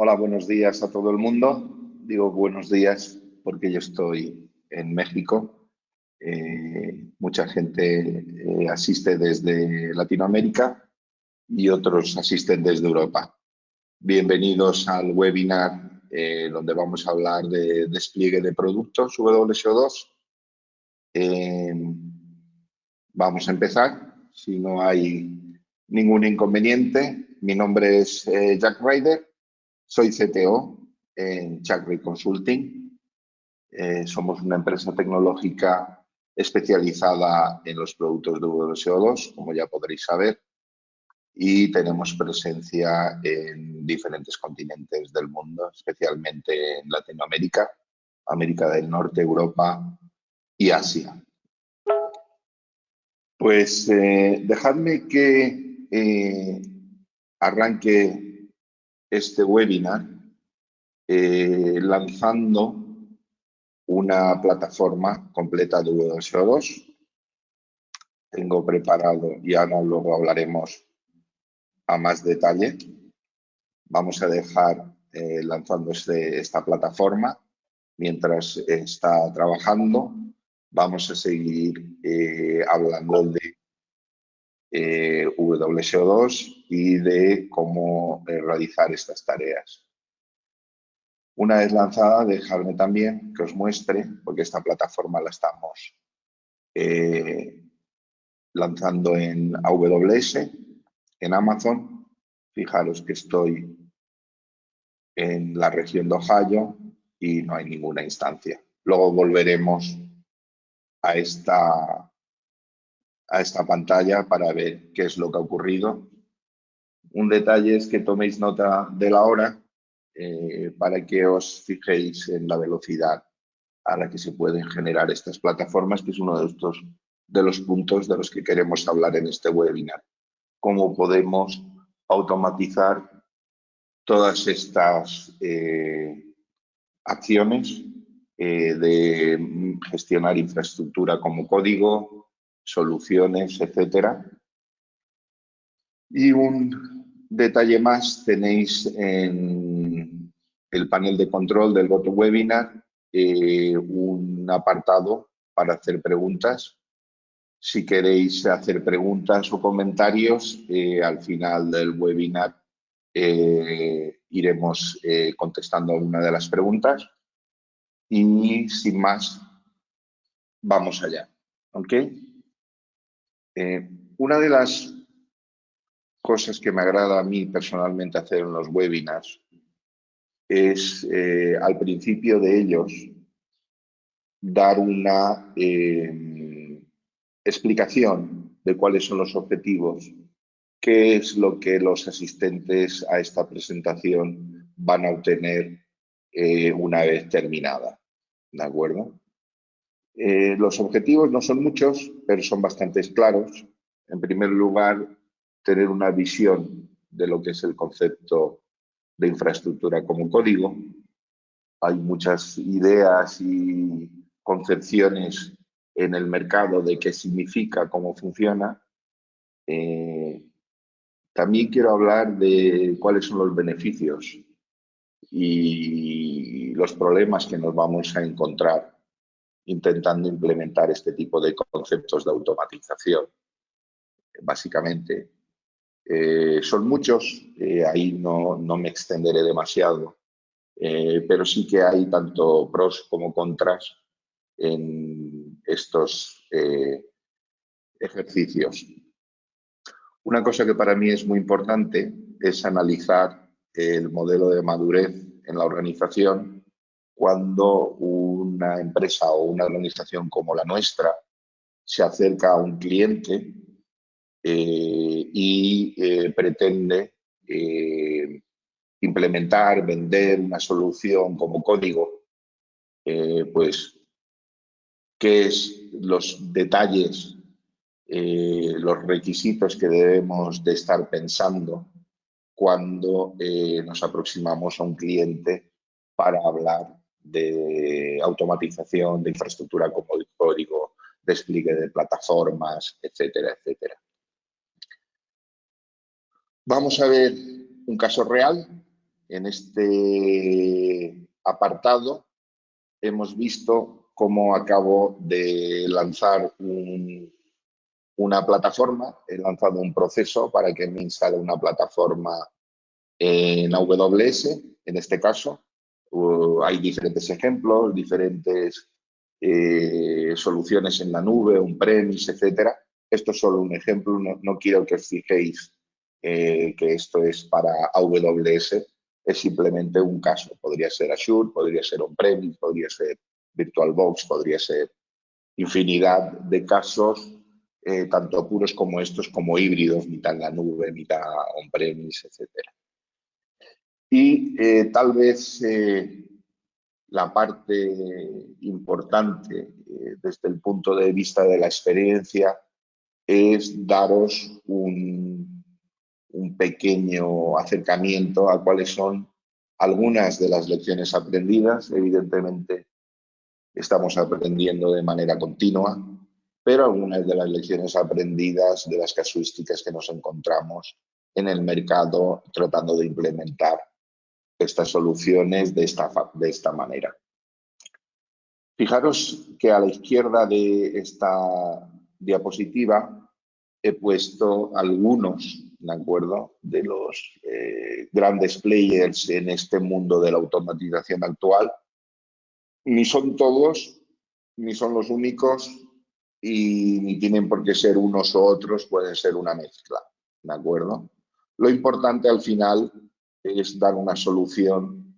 Hola, buenos días a todo el mundo. Digo buenos días porque yo estoy en México. Eh, mucha gente eh, asiste desde Latinoamérica y otros asisten desde Europa. Bienvenidos al webinar eh, donde vamos a hablar de despliegue de productos WSO2. vamos a empezar, si no hay ningún inconveniente. Mi nombre es Jack Ryder soy CTO en Chakri Consulting. Eh, somos una empresa tecnológica especializada en los productos de WSO2, como ya podréis saber, y tenemos presencia en diferentes continentes del mundo, especialmente en Latinoamérica, América del Norte, Europa y Asia. Pues eh, dejadme que eh, arranque este webinar eh, lanzando una plataforma completa de WSO2. Tengo preparado, y ahora luego hablaremos a más detalle. Vamos a dejar eh, lanzando este, esta plataforma mientras está trabajando. Vamos a seguir eh, hablando de eh, WSO2 y de cómo eh, realizar estas tareas. Una vez lanzada, dejadme también que os muestre, porque esta plataforma la estamos eh, lanzando en AWS, en Amazon. Fijaros que estoy en la región de Ohio y no hay ninguna instancia. Luego volveremos a esta a esta pantalla para ver qué es lo que ha ocurrido. Un detalle es que toméis nota de la hora eh, para que os fijéis en la velocidad a la que se pueden generar estas plataformas, que es uno de, estos, de los puntos de los que queremos hablar en este webinar. Cómo podemos automatizar todas estas eh, acciones eh, de gestionar infraestructura como código, soluciones, etcétera. Y un detalle más tenéis en el panel de control del GoToWebinar eh, un apartado para hacer preguntas. Si queréis hacer preguntas o comentarios, eh, al final del webinar eh, iremos eh, contestando una de las preguntas. Y sin más, vamos allá. ¿Ok? Eh, una de las cosas que me agrada a mí personalmente hacer en los webinars es eh, al principio de ellos dar una eh, explicación de cuáles son los objetivos, qué es lo que los asistentes a esta presentación van a obtener una vez terminada. ¿De acuerdo? Eh, los objetivos no son muchos, pero son bastante claros. En primer lugar, tener una visión de lo que es el concepto de infraestructura como código. Hay muchas ideas y concepciones en el mercado de qué significa, cómo funciona. Eh, también quiero hablar de cuáles son los beneficios y los problemas que nos vamos a encontrar intentando implementar este tipo de conceptos de automatización. Básicamente, eh, son muchos, eh, ahí no, me extenderé demasiado, eh, pero sí que hay tanto pros como contras en estos ejercicios. Una cosa que para mí es muy importante es analizar el modelo de madurez en la organización cuando una empresa o una organización como la nuestra se acerca a un cliente eh, y eh, pretende eh, implementar, vender una solución como código, pues, ¿qué es los detalles, los requisitos que debemos de estar pensando cuando nos aproximamos a un cliente para hablar de automatización, de infraestructura como el código, despliegue de plataformas, etcétera, etcétera. Vamos a ver un caso real en este apartado hemos visto cómo acabo de lanzar una plataforma, he lanzado un proceso para que me instale una plataforma en AWS, en este caso. Hay diferentes ejemplos, diferentes eh, soluciones en la nube, un premise, etcétera. Esto es solo un ejemplo, no, quiero que os fijéis eh, que esto es para AWS, es simplemente un caso. Podría ser Azure, podría ser on-premise, podría ser VirtualBox, podría ser infinidad de casos, eh, tanto puros como estos, como híbridos, mitad en la nube, mitad on-premise, etc. Y eh, tal vez eh, la parte importante desde el punto de vista de la experiencia es daros un, un pequeño acercamiento a cuáles son algunas de las lecciones aprendidas. Evidentemente, estamos aprendiendo de manera continua, pero algunas de las lecciones aprendidas de las casuísticas que nos encontramos en el mercado tratando de implementar estas soluciones de esta, de esta manera. Fijaros que a la izquierda de esta diapositiva he puesto algunos ¿de acuerdo? De los eh, grandes players en este mundo de la automatización actual. Ni son todos, ni son los únicos y ni tienen por qué ser unos u otros, pueden ser una mezcla, ¿de acuerdo? Lo importante al final es dar una solución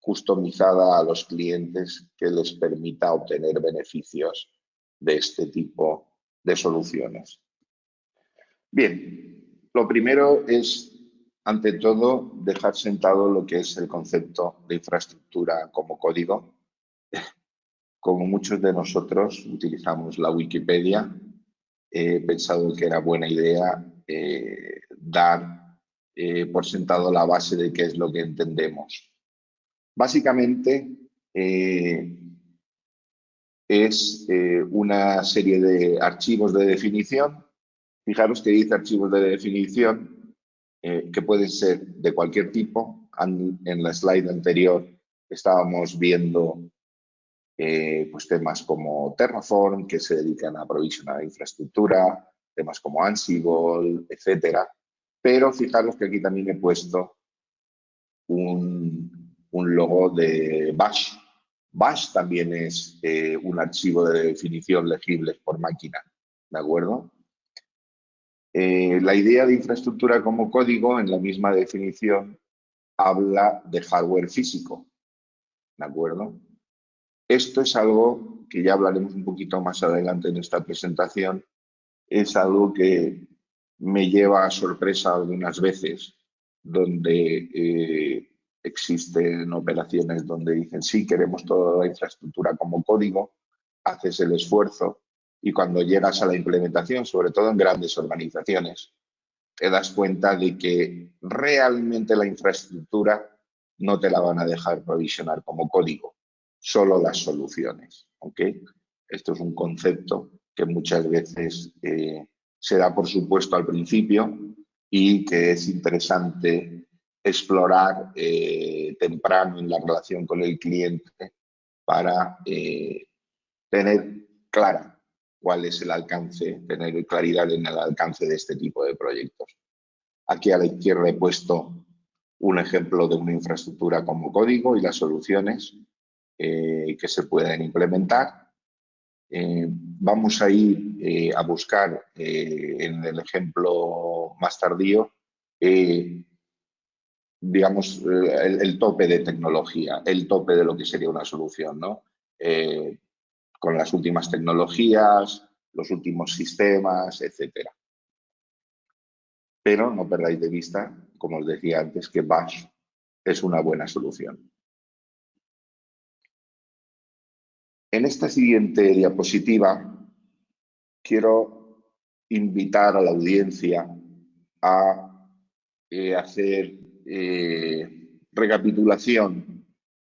customizada a los clientes que les permita obtener beneficios de este tipo de soluciones. Bien, lo primero es, ante todo, dejar sentado lo que es el concepto de infraestructura como código. Como muchos de nosotros utilizamos la Wikipedia, he pensado que era buena idea eh, dar eh, por sentado la base de qué es lo que entendemos. Básicamente, eh, es una serie de archivos de definición Fijaros que dice archivos de definición eh, que pueden ser de cualquier tipo. En la slide anterior estábamos viendo eh, pues temas como Terraform, que se dedican a provisionar infraestructura, temas como Ansible, etcétera. Pero fijaros que aquí también he puesto un, logo de Bash. Bash también es eh, un archivo de definición legible por máquina, ¿de acuerdo? Eh, la idea de infraestructura como código, en la misma definición, habla de hardware físico. ¿De acuerdo? Esto es algo que ya hablaremos un poquito más adelante en esta presentación. Es algo que me lleva a sorpresa algunas veces, donde eh, existen operaciones donde dicen, sí, queremos toda la infraestructura como código, haces el esfuerzo, y cuando llegas a la implementación, sobre todo en grandes organizaciones, te das cuenta de que realmente la infraestructura no te la van a dejar provisionar como código, solo las soluciones. Esto es un concepto que muchas veces eh, se da por supuesto al principio y que es interesante explorar eh, temprano en la relación con el cliente para eh, tener clara cuál es el alcance, tener claridad en el alcance de este tipo de proyectos. Aquí a la izquierda he puesto un ejemplo de una infraestructura como código y las soluciones eh, que se pueden implementar. Eh, vamos a ir eh, a buscar en el ejemplo más tardío, digamos, el, el, tope de tecnología, el tope de lo que sería una solución, ¿no? con las últimas tecnologías, los últimos sistemas, etcétera. Pero no perdáis de vista, como os decía antes, que Bash es una buena solución. En esta siguiente diapositiva quiero invitar a la audiencia a eh, hacer eh, recapitulación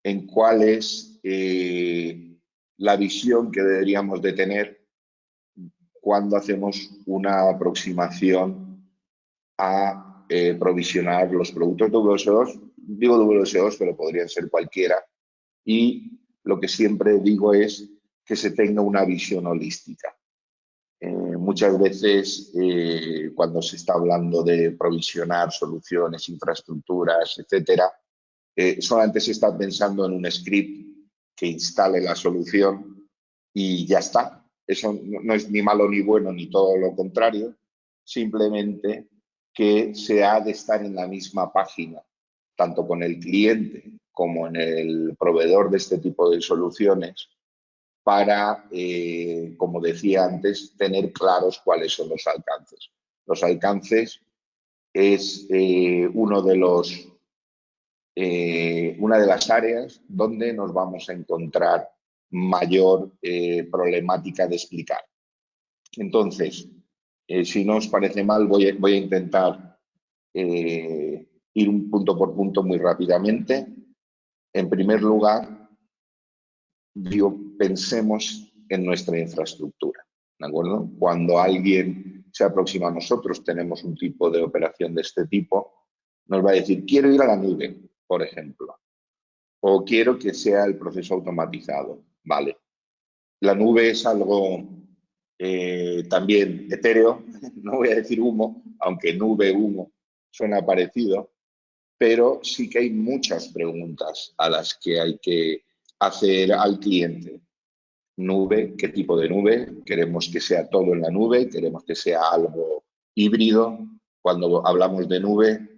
en cuál es eh, la visión que deberíamos de tener cuando hacemos una aproximación a provisionar los productos de digo WS2, pero podrían ser cualquiera. Y lo que siempre digo es que se tenga una visión holística. Eh, muchas veces eh, cuando se está hablando de provisionar soluciones, infraestructuras, etcétera, eh, solamente se está pensando en un script que instale la solución y ya está. Eso no es ni malo ni bueno ni todo lo contrario, simplemente que se ha de estar en la misma página, tanto con el cliente como en el proveedor de este tipo de soluciones, para, eh, como decía antes, tener claros cuáles son los alcances. Los alcances es eh, uno de los, eh, una de las áreas donde nos vamos a encontrar mayor problemática de explicar. Entonces, si no os parece mal, voy a, voy a intentar ir un punto por punto muy rápidamente. En primer lugar, digo, pensemos en nuestra infraestructura. ¿De acuerdo? Cuando alguien se aproxima a nosotros, tenemos un tipo de operación de este tipo, nos va a decir, quiero ir a la nube, por ejemplo, o quiero que sea el proceso automatizado. Vale. La nube es algo eh, también etéreo, no voy a decir humo, aunque nube, humo, suena parecido, pero sí que hay muchas preguntas a las que hay que hacer al cliente. Nube, ¿qué tipo de nube? Queremos que sea todo en la nube, queremos que sea algo híbrido. Cuando hablamos de nube,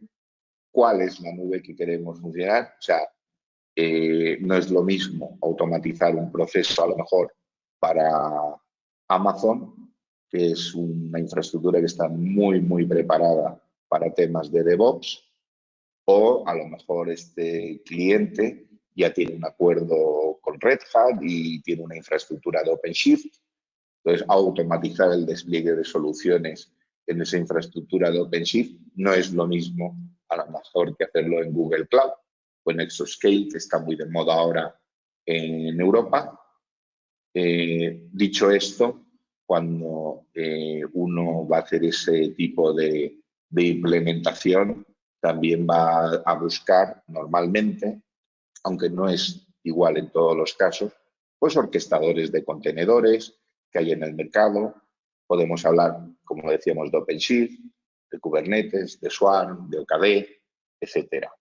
¿cuál es la nube que queremos funcionar? O sea, eh, no es lo mismo automatizar un proceso a lo mejor para Amazon, que es una infraestructura que está muy, muy preparada para temas de DevOps, o a lo mejor este cliente ya tiene un acuerdo con Red Hat y tiene una infraestructura de OpenShift. Entonces, automatizar el despliegue de soluciones en esa infraestructura de OpenShift no es lo mismo a lo mejor que hacerlo en Google Cloud o en Exoscale, que está muy de moda ahora en Europa. Eh, dicho esto, cuando eh, uno va a hacer ese tipo de, de implementación, también va a buscar normalmente aunque no es igual en todos los casos, pues orquestadores de contenedores que hay en el mercado. Podemos hablar, como decíamos, de OpenShift, de Kubernetes, de Swarm, de OKD, etcétera.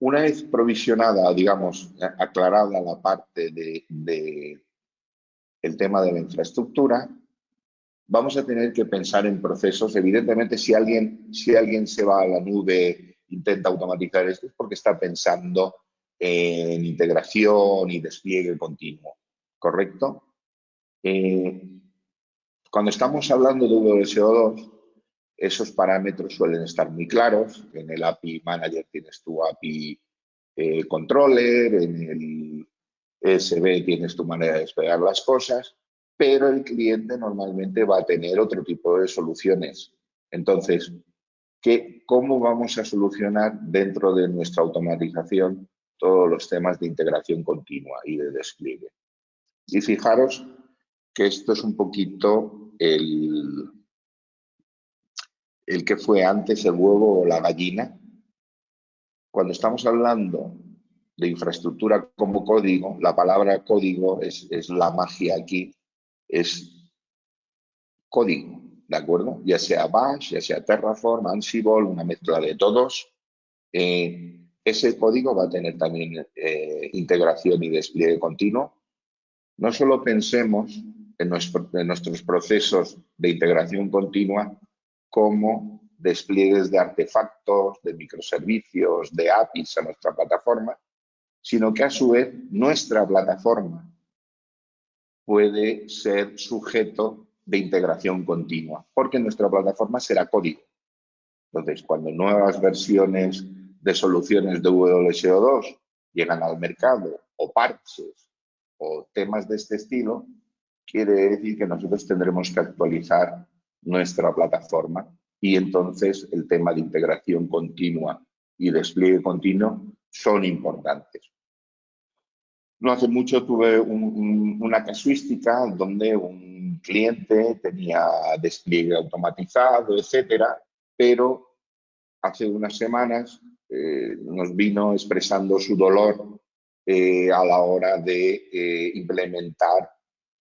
Una vez provisionada, digamos, aclarada la parte de, el tema de la infraestructura, vamos a tener que pensar en procesos. Evidentemente, si alguien, si alguien se va a la nube intenta automatizar esto es porque está pensando en integración y despliegue continuo, ¿correcto? Eh, cuando estamos hablando de WSO2, esos parámetros suelen estar muy claros. En el API Manager tienes tu API eh, Controller, en el ESB tienes tu manera de desplegar las cosas, pero el cliente normalmente va a tener otro tipo de soluciones. Entonces, cómo vamos a solucionar dentro de nuestra automatización todos los temas de integración continua y de despliegue. Y fijaros que esto es un poquito el, el que fue antes el huevo o la gallina. Cuando estamos hablando de infraestructura como código, la palabra código es, es la magia aquí, es código. ¿de acuerdo? Ya sea Bash, ya sea Terraform, Ansible, una mezcla de todos. Eh, ese código va a tener también eh, integración y despliegue continuo. No solo pensemos en, en nuestros procesos de integración continua como despliegues de artefactos, de microservicios, de APIs a nuestra plataforma, sino que a su vez nuestra plataforma puede ser sujeto de integración continua, porque nuestra plataforma será código. Entonces, cuando nuevas versiones de soluciones de WSO2 llegan al mercado, o parches, o temas de este estilo, quiere decir que nosotros tendremos que actualizar nuestra plataforma y entonces el tema de integración continua y despliegue continuo son importantes. No hace mucho tuve una casuística donde un cliente tenía despliegue automatizado, etcétera, pero hace unas semanas eh, nos vino expresando su dolor eh, a la hora de eh, implementar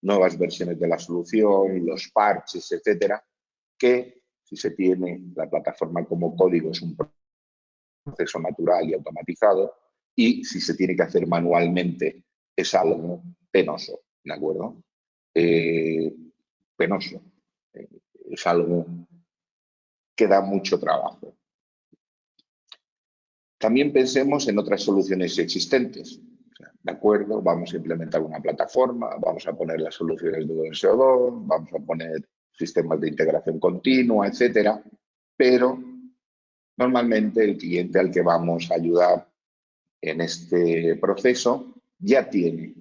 nuevas versiones de la solución, los parches, etcétera, que si se tiene la plataforma como código es un proceso natural y automatizado y si se tiene que hacer manualmente es algo penoso, ¿de acuerdo? penoso, es algo que da mucho trabajo. También pensemos en otras soluciones existentes. De acuerdo, vamos a implementar una plataforma, vamos a poner las soluciones de SO2, vamos a poner sistemas de integración continua, etcétera, pero normalmente el cliente al que vamos a ayudar en este proceso ya tiene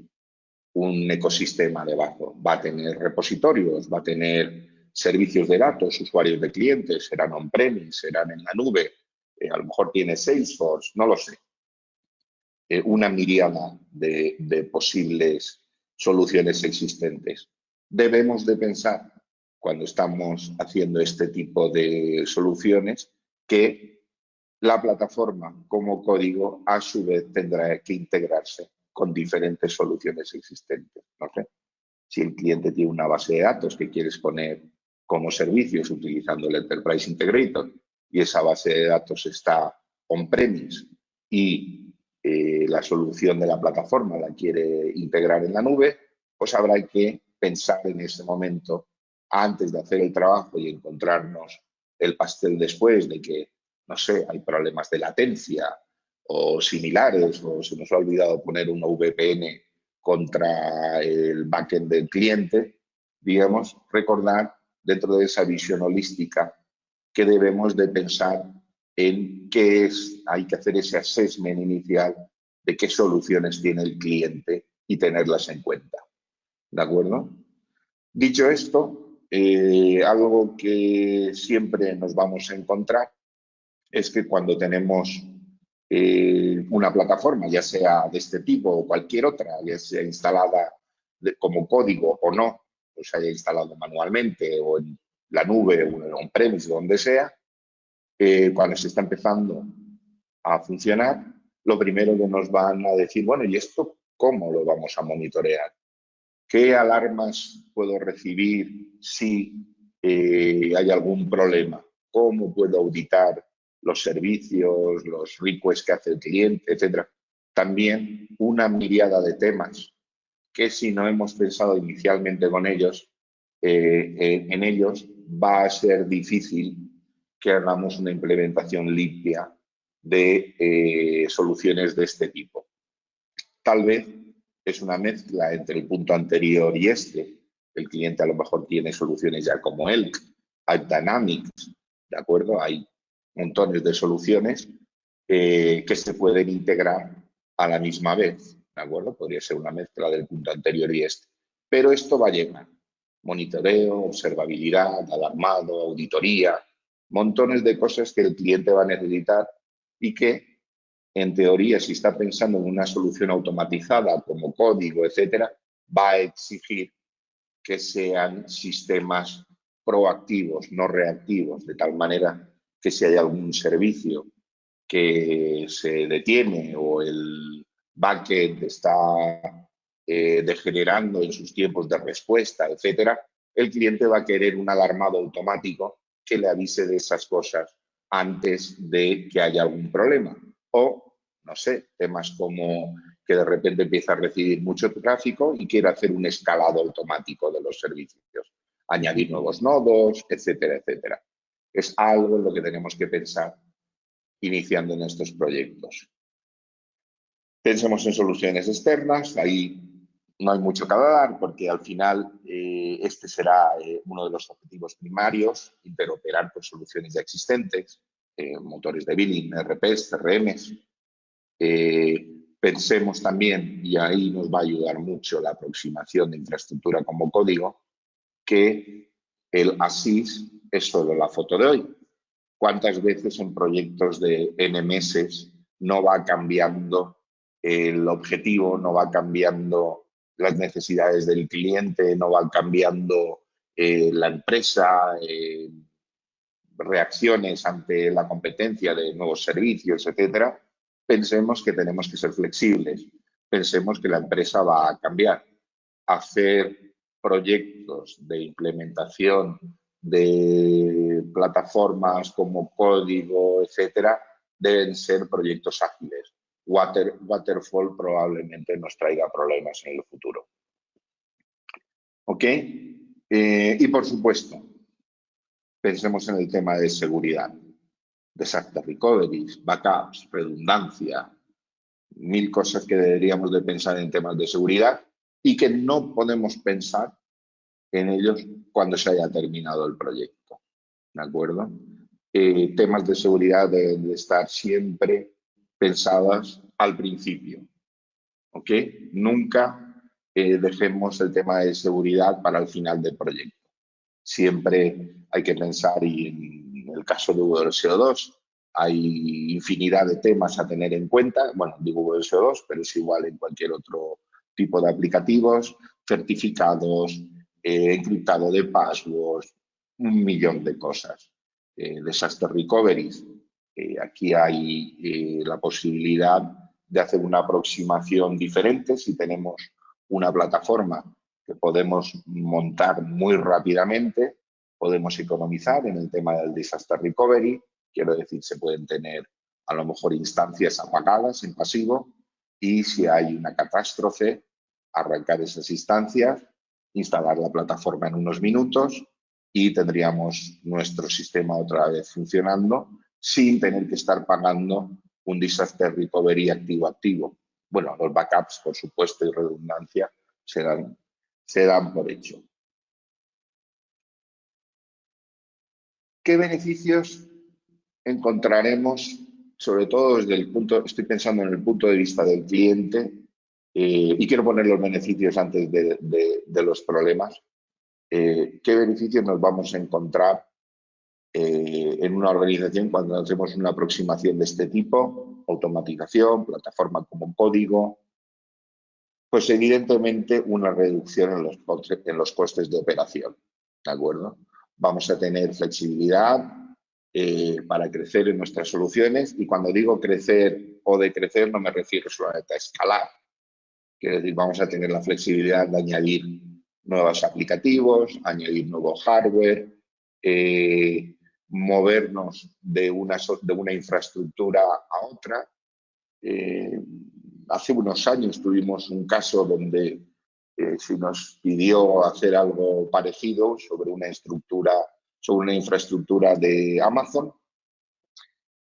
un ecosistema debajo. Va a tener repositorios, va a tener servicios de datos, usuarios de clientes, serán on-premise, serán en la nube, eh, a lo mejor tiene Salesforce, no lo sé. Eh, una miriada de, de posibles soluciones existentes. Debemos de pensar, cuando estamos haciendo este tipo de soluciones, que la plataforma como código a su vez tendrá que integrarse con diferentes soluciones existentes. No si el cliente tiene una base de datos que quieres poner como servicios utilizando el Enterprise Integrator y esa base de datos está on-premise y eh, la solución de la plataforma la quiere integrar en la nube, pues habrá que pensar en ese momento, antes de hacer el trabajo y encontrarnos el pastel después de que, no sé, hay problemas de latencia o similares, o se nos ha olvidado poner una VPN contra el backend del cliente, digamos, recordar dentro de esa visión holística que debemos de pensar en qué es, hay que hacer ese assessment inicial de qué soluciones tiene el cliente y tenerlas en cuenta. ¿De acuerdo? Dicho esto, eh, algo que siempre nos vamos a encontrar es que cuando tenemos eh, una plataforma, ya sea de este tipo o cualquier otra, ya sea instalada como código o no, o se haya instalado manualmente o en la nube o en on-premise, donde sea, eh, cuando se está empezando a funcionar, lo primero que nos van a decir, bueno, ¿y esto cómo lo vamos a monitorear? ¿Qué alarmas puedo recibir si eh, hay algún problema? ¿Cómo puedo auditar los servicios, los requests que hace el cliente, etcétera? También una miriada de temas que si no hemos pensado inicialmente con ellos, eh, en ellos, va a ser difícil que hagamos una implementación limpia de eh, soluciones de este tipo. Tal vez es una mezcla entre el punto anterior y este. El cliente a lo mejor tiene soluciones ya como ELK, hay Dynamics, ¿de acuerdo? Hay montones de soluciones eh, que se pueden integrar a la misma vez, ¿de acuerdo? Podría ser una mezcla del punto anterior y este. Pero esto va a llegar monitoreo, observabilidad, alarmado, auditoría, montones de cosas que el cliente va a necesitar y que, en teoría, si está pensando en una solución automatizada como código, etcétera, va a exigir que sean sistemas proactivos, no reactivos, de tal manera que si hay algún servicio que se detiene o el backend está eh, degenerando en sus tiempos de respuesta, etcétera, el cliente va a querer un alarmado automático que le avise de esas cosas antes de que haya algún problema. O, no sé, temas como que de repente empieza a recibir mucho tráfico y quiere hacer un escalado automático de los servicios, añadir nuevos nodos, etcétera, etcétera. Es algo en lo que tenemos que pensar iniciando en estos proyectos. Pensemos en soluciones externas, ahí no hay mucho que hablar porque al final eh, este será eh, uno de los objetivos primarios, interoperar con soluciones ya existentes, eh, motores de billing, RPs, CRMs. pensemos también, y ahí nos va a ayudar mucho la aproximación de infraestructura como código, que el ASIS es solo la foto de hoy. ¿Cuántas veces en proyectos de N meses no va cambiando el objetivo, no va cambiando las necesidades del cliente, no van cambiando eh, la empresa, eh, reacciones ante la competencia de nuevos servicios, etcétera, pensemos que tenemos que ser flexibles, pensemos que la empresa va a cambiar. Hacer proyectos de implementación de plataformas como código, etcétera, deben ser proyectos ágiles. waterfall probablemente nos traiga problemas en el futuro. ¿Ok? Eh, y por supuesto, pensemos en el tema de seguridad, disaster recovery, backups, redundancia, mil cosas que deberíamos de pensar en temas de seguridad y que no podemos pensar en ellos cuando se haya terminado el proyecto. ¿De acuerdo? Eh, temas de seguridad deben de estar siempre pensadas al principio. ¿Ok? Nunca eh, dejemos el tema de seguridad para el final del proyecto. Siempre hay que pensar, y en el caso de WSO2 hay infinidad de temas a tener en cuenta, bueno, digo WSO2, pero es igual en cualquier otro tipo de aplicativos, certificados, eh, encriptado de passwords, un millón de cosas. Eh, disaster recovery, aquí hay la posibilidad de hacer una aproximación diferente si tenemos una plataforma que podemos montar muy rápidamente, podemos economizar en el tema del disaster recovery, quiero decir, se pueden tener a lo mejor instancias apagadas en pasivo y si hay una catástrofe, arrancar esas instancias, instalar la plataforma en unos minutos y tendríamos nuestro sistema otra vez funcionando sin tener que estar pagando un disaster recovery activo-activo. Bueno, los backups, por supuesto, y redundancia se dan, por hecho. ¿Qué beneficios encontraremos, sobre todo desde el punto, estoy pensando en el punto de vista del cliente, eh, y quiero poner los beneficios antes de, los problemas. Eh, ¿Qué beneficios nos vamos a encontrar eh, en una organización cuando hacemos una aproximación de este tipo? Automatización, plataforma como código, pues evidentemente una reducción en los, en los costes de operación, ¿de acuerdo? Vamos a tener flexibilidad eh, para crecer en nuestras soluciones y cuando digo crecer o de crecer no me refiero solamente a escalar, quiero decir, vamos a tener la flexibilidad de añadir nuevos aplicativos, añadir nuevo hardware, eh, movernos de una, de una infraestructura a otra. Eh, hace unos años tuvimos un caso donde eh, se nos pidió hacer algo parecido sobre una estructura, sobre una infraestructura de Amazon,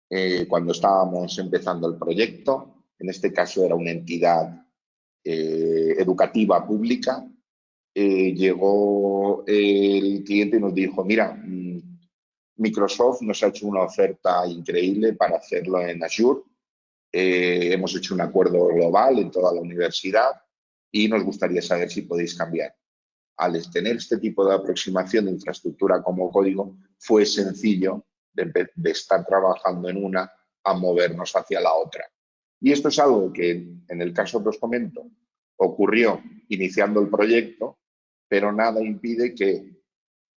eh, cuando estábamos empezando el proyecto. En este caso era una entidad educativa pública. llegó el cliente y nos dijo, mira, mm, Microsoft nos ha hecho una oferta increíble para hacerlo en Azure. Eh, hemos hecho un acuerdo global en toda la universidad y nos gustaría saber si podéis cambiar. Al tener este tipo de aproximación de infraestructura como código, fue sencillo de, estar trabajando en una a movernos hacia la otra. Y esto es algo que, en el caso que os comento, ocurrió iniciando el proyecto, pero nada impide que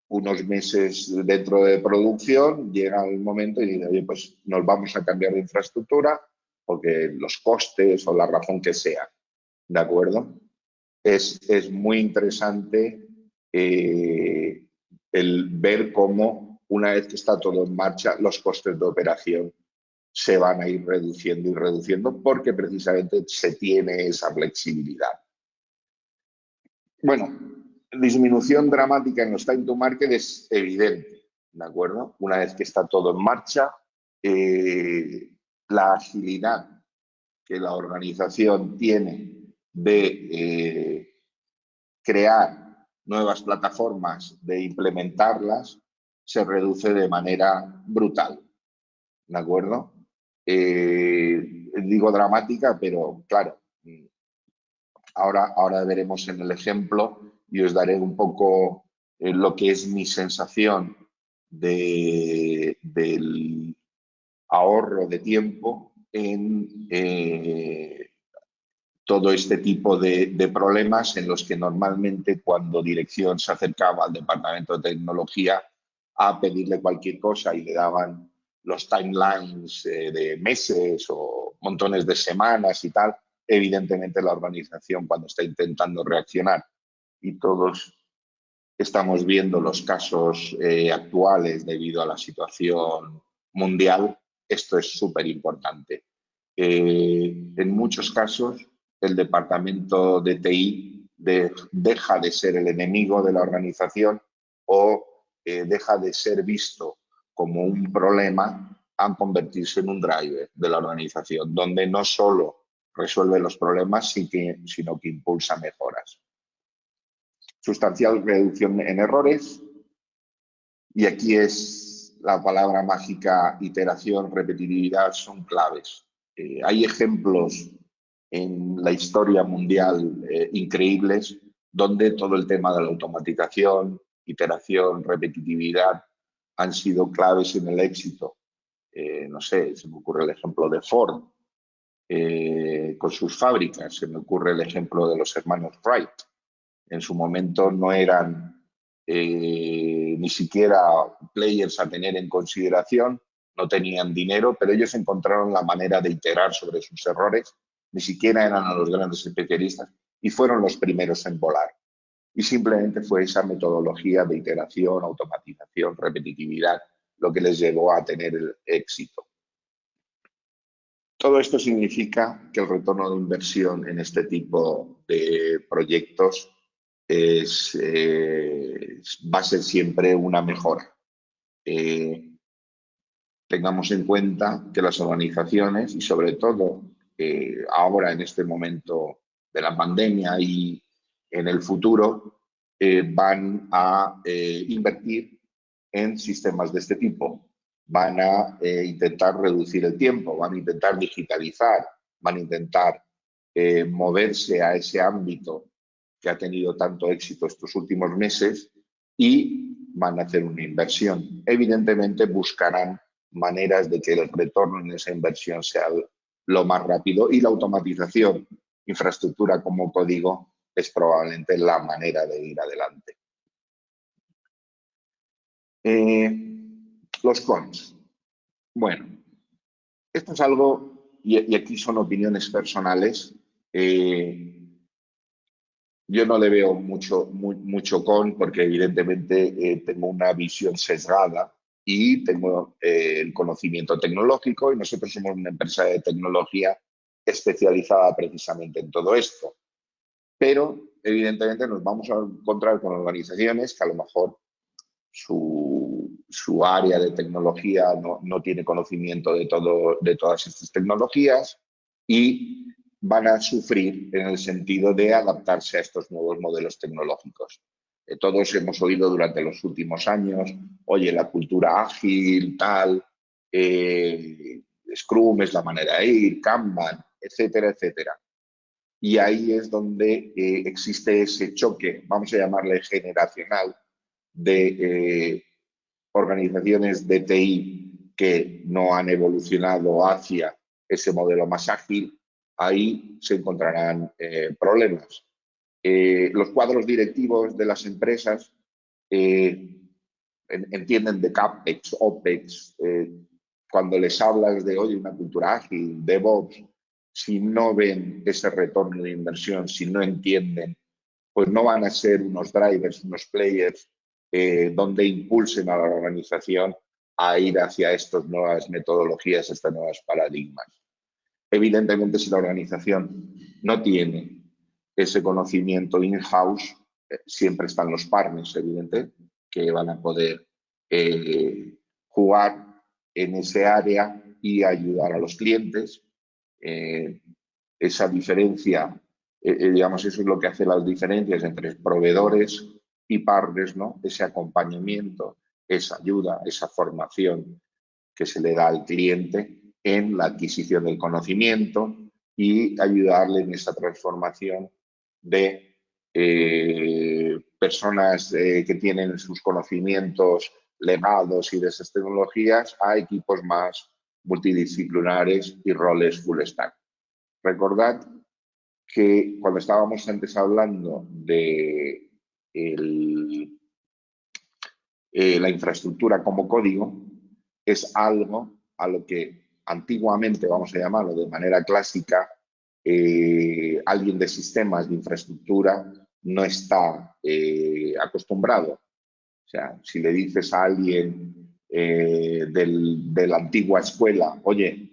unos meses dentro de producción, llega el momento y dice, oye, pues nos vamos a cambiar de infraestructura porque los costes o la razón que sea, ¿de acuerdo? Es, es muy interesante eh, el ver cómo una vez que está todo en marcha, los costes de operación se van a ir reduciendo y reduciendo porque precisamente se tiene esa flexibilidad. Bueno, disminución dramática en los time to market es evidente, ¿de acuerdo? Una vez que está todo en marcha, eh, la agilidad que la organización tiene de eh, crear nuevas plataformas, de implementarlas, se reduce de manera brutal, ¿de acuerdo? Eh, digo dramática, pero claro, ahora, ahora veremos en el ejemplo y os daré un poco eh, lo que es mi sensación de, del ahorro de tiempo en todo este tipo de, de, problemas en los que normalmente cuando dirección se acercaba al departamento de tecnología a pedirle cualquier cosa y le daban los timelines eh, de meses o montones de semanas y tal, evidentemente la organización cuando está intentando reaccionar y todos estamos viendo los casos eh, actuales debido a la situación mundial, esto es súper importante. Eh, en muchos casos, el departamento de TI deja de ser el enemigo de la organización o eh, deja de ser visto como un problema a convertirse en un driver de la organización, donde no solo resuelve los problemas, sino que impulsa mejoras. Sustancial reducción en errores. Y aquí es la palabra mágica iteración, repetitividad, son claves. Eh, hay ejemplos en la historia mundial eh, increíbles donde todo el tema de la automatización, iteración, repetitividad han sido claves en el éxito. Eh, no sé, se me ocurre el ejemplo de Ford eh, con sus fábricas, se me ocurre el ejemplo de los hermanos Wright. En su momento no eran eh, ni siquiera players a tener en consideración, no tenían dinero, pero ellos encontraron la manera de iterar sobre sus errores, ni siquiera eran los grandes especialistas y fueron los primeros en volar. Y simplemente fue esa metodología de iteración, automatización, repetitividad, lo que les llevó a tener el éxito. Todo esto significa que el retorno de inversión en este tipo de proyectos es, eh, va a ser siempre una mejora. Eh, tengamos en cuenta que las organizaciones y sobre todo eh, ahora en este momento de la pandemia y en el futuro eh, van a eh, invertir en sistemas de este tipo. Van a eh, intentar reducir el tiempo, van a intentar digitalizar, van a intentar moverse a ese ámbito que ha tenido tanto éxito estos últimos meses y van a hacer una inversión. Evidentemente buscarán maneras de que el retorno en esa inversión sea lo más rápido y la automatización, infraestructura como código, es probablemente la manera de ir adelante. Eh, los cons. Bueno, esto es algo, y, aquí son opiniones personales, eh, yo no le veo mucho, mucho con porque evidentemente eh, tengo una visión sesgada y tengo el conocimiento tecnológico y nosotros somos una empresa de tecnología especializada precisamente en todo esto pero evidentemente nos vamos a encontrar con organizaciones que a lo mejor su, área de tecnología no, tiene conocimiento de, todo, de todas estas tecnologías y van a sufrir en el sentido de adaptarse a estos nuevos modelos tecnológicos. Eh, todos hemos oído durante los últimos años, oye, la cultura ágil, tal, eh, Scrum es la manera de ir, Kanban, etcétera, etcétera. Y ahí es donde eh, existe ese choque, vamos a llamarle generacional, de eh, organizaciones de TI que no han evolucionado hacia ese modelo más ágil, ahí se encontrarán eh, los cuadros directivos de las empresas entienden de CAPEX, OPEX, cuando les hablas de, oye, una cultura ágil, DevOps, si no ven ese retorno de inversión, si no entienden, pues no van a ser unos drivers, unos players eh, donde impulsen a la organización a ir hacia estas nuevas metodologías, estas nuevas paradigmas. Evidentemente, si la organización no tiene ese conocimiento in-house, eh, siempre están los partners, evidente, que van a poder eh, jugar en ese área y ayudar a los clientes eh, esa diferencia, eh, eh, digamos, eso es lo que hace las diferencias entre proveedores y partners, ¿no? Ese acompañamiento, esa ayuda, esa formación que se le da al cliente en la adquisición del conocimiento y ayudarle en esa transformación de personas que tienen sus conocimientos legados y de esas tecnologías a equipos más multidisciplinares y roles full stack. Recordad que cuando estábamos antes hablando de eh, la infraestructura como código es algo a lo que antiguamente, vamos a llamarlo de manera clásica, eh, alguien de sistemas de infraestructura no está eh, acostumbrado. O sea, si le dices a alguien de la antigua escuela, oye,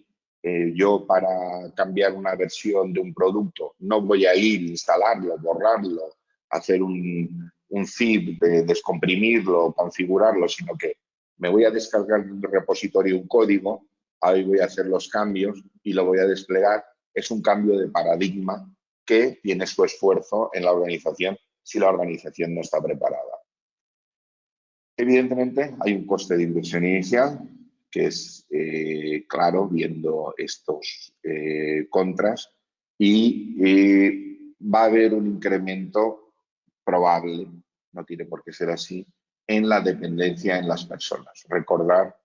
yo para cambiar una versión de un producto no voy a ir, instalarlo, borrarlo, hacer un, un zip, de descomprimirlo, configurarlo, sino que me voy a descargar un repositorio un código, ahí voy a hacer los cambios y lo voy a desplegar. Es un cambio de paradigma que tiene su esfuerzo en la organización si la organización no está preparada. Evidentemente, hay un coste de inversión inicial que es eh, claro viendo estos eh, contras y eh, va a haber un incremento probable, no tiene por qué ser así, en la dependencia en las personas. Recordar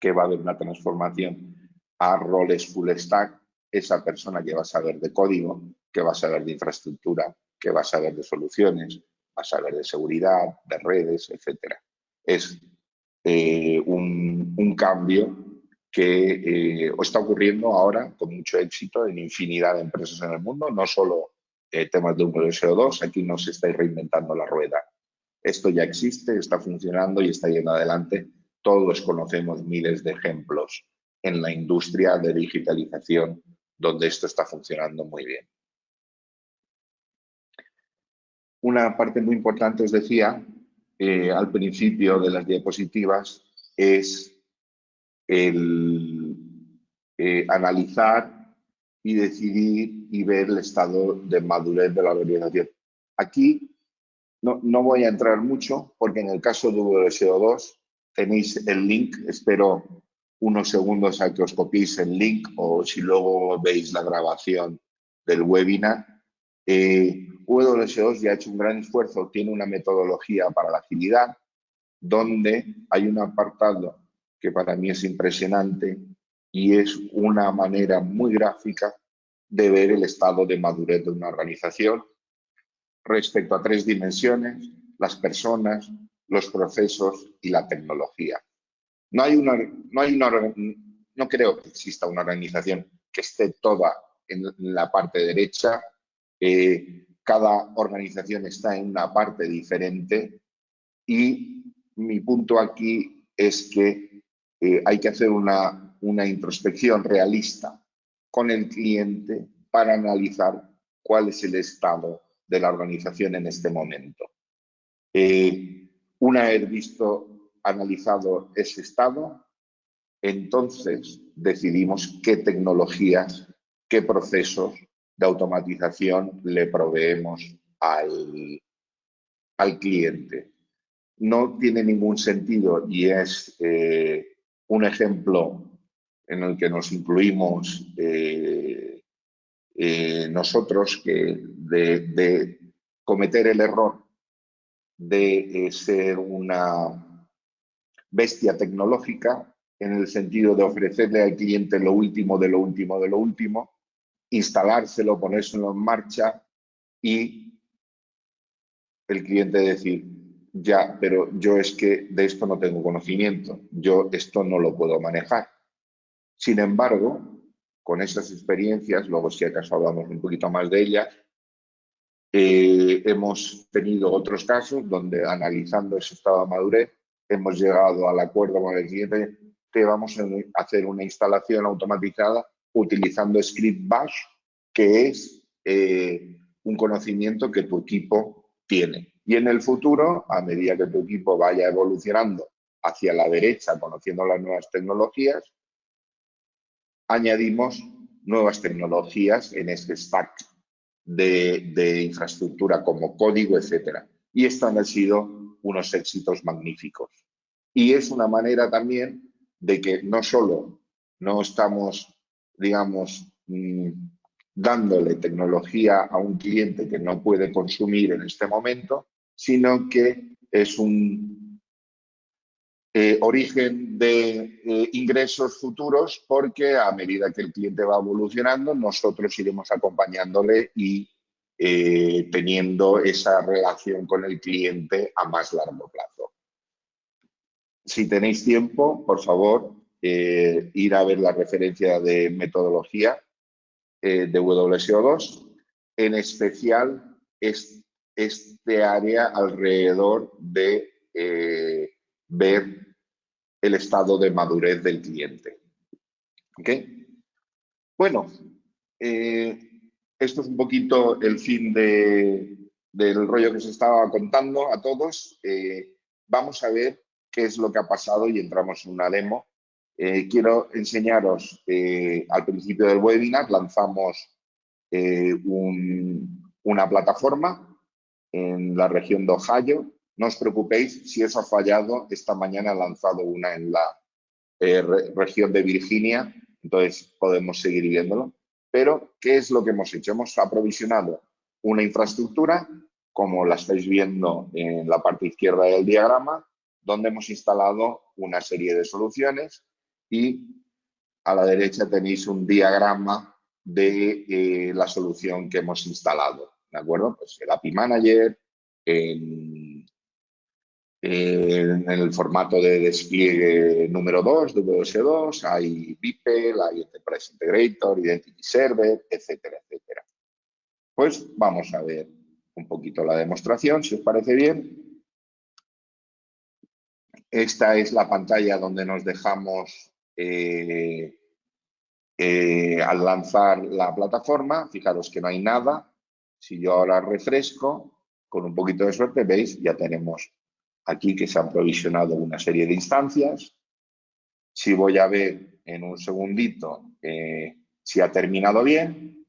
que va a haber una transformación a roles full stack, esa persona que va a saber de código, que va a saber de infraestructura, que va a saber de soluciones, va a saber de seguridad, de redes, etcétera. Es eh, un, cambio que eh, está ocurriendo ahora con mucho éxito en infinidad de empresas en el mundo, no solo eh, temas de un de CO2, aquí no se está reinventando la rueda. Esto ya existe, está funcionando y está yendo adelante. Todos conocemos miles de ejemplos en la industria de digitalización donde esto está funcionando muy bien. Una parte muy importante, os decía, eh, al principio de las diapositivas, es el eh, analizar y decidir y ver el estado de madurez de la organización. Aquí no, no voy a entrar mucho porque en el caso de WSO2 tenéis el link, espero unos segundos a que os copiéis el link o si luego veis la grabación del webinar. Eh, WS2 ya ha hecho un gran esfuerzo, tiene una metodología para la agilidad, donde hay un apartado que para mí es impresionante, y es una manera muy gráfica de ver el estado de madurez de una organización respecto a tres dimensiones, las personas, los procesos y la tecnología. No, hay una, no, hay una, no creo que exista una organización que esté toda en la parte derecha. Eh, cada organización está en una parte diferente y mi punto aquí es que eh, hay que hacer una una introspección realista con el cliente para analizar cuál es el estado de la organización en este momento. Eh, una vez visto, analizado ese estado, entonces decidimos qué tecnologías, qué procesos de automatización le proveemos al, al cliente. No tiene ningún sentido y es eh, un ejemplo en el que nos incluimos eh, eh, nosotros que de, cometer el error de ser una bestia tecnológica en el sentido de ofrecerle al cliente lo último de lo último de lo último, instalárselo, ponérselo en marcha y el cliente decir, ya, pero yo es que de esto no tengo conocimiento, yo esto no lo puedo manejar. Sin embargo, con esas experiencias, luego si acaso hablamos un poquito más de ellas, eh, hemos tenido otros casos donde analizando ese estado de madurez hemos llegado al acuerdo con el cliente que vamos a hacer una instalación automatizada utilizando Script Bash, que es eh, un conocimiento que tu equipo tiene. Y en el futuro, a medida que tu equipo vaya evolucionando hacia la derecha, conociendo las nuevas tecnologías, añadimos nuevas tecnologías en este stack de, infraestructura como código, etcétera. Y estos han sido unos éxitos magníficos. Y es una manera también de que no solo no estamos, digamos, mm, dándole tecnología a un cliente que no puede consumir en este momento, sino que es un eh, origen de eh, ingresos futuros porque a medida que el cliente va evolucionando, nosotros iremos acompañándole y eh, teniendo esa relación con el cliente a más largo plazo. si tenéis tiempo, por favor, eh, ir a ver la referencia de metodología eh, de WSO2, en especial este área alrededor de ver el estado de madurez del cliente. ¿Ok? Bueno, esto es un poquito el fin del rollo que se estaba contando a todos. vamos a ver qué es lo que ha pasado y entramos en una demo. Eh, quiero enseñaros, eh, al principio del webinar lanzamos eh, una plataforma en la región de Ohio. No os preocupéis, si eso ha fallado, esta mañana he lanzado una en la región de Virginia, entonces podemos seguir viéndolo. Pero, ¿qué es lo que hemos hecho? Hemos aprovisionado una infraestructura, como la estáis viendo en la parte izquierda del diagrama, donde hemos instalado una serie de soluciones y a la derecha tenéis un diagrama de eh, la solución que hemos instalado. ¿De acuerdo? Pues el API Manager, en, el formato de despliegue número 2, WS2, hay BIPEL, hay Enterprise Integrator, Identity Server, etcétera, etcétera. Pues vamos a ver un poquito la demostración, si os parece bien. Esta es la pantalla donde nos dejamos eh, eh, al lanzar la plataforma. Fijaros que no hay nada. Si yo ahora refresco, con un poquito de suerte, veis, ya tenemos aquí que se han provisionado una serie de instancias. Si voy a ver en un segundito eh, si ha terminado bien,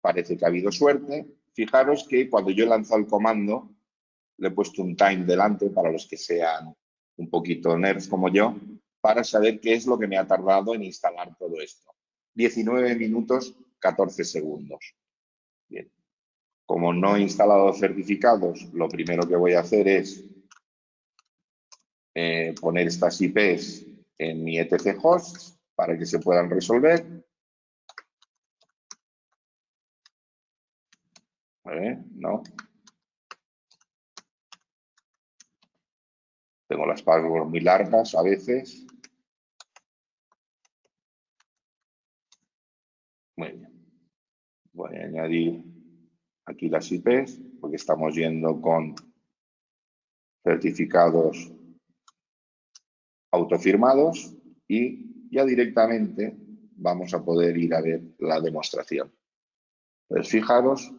parece que ha habido suerte. Fijaros que cuando yo he lanzado el comando, le he puesto un time delante para los que sean un poquito nerds como yo, para saber qué es lo que me ha tardado en instalar todo esto. 19 minutos, 14 segundos. Bien. Como no he instalado certificados, lo primero que voy a hacer es eh, poner estas IPs en mi etc host para que se puedan resolver. no, Tengo las palabras muy largas a veces. Muy bien. Voy a añadir aquí las IPs porque estamos yendo con certificados autofirmados y ya directamente vamos a poder ir a ver la demostración. Entonces, fijaros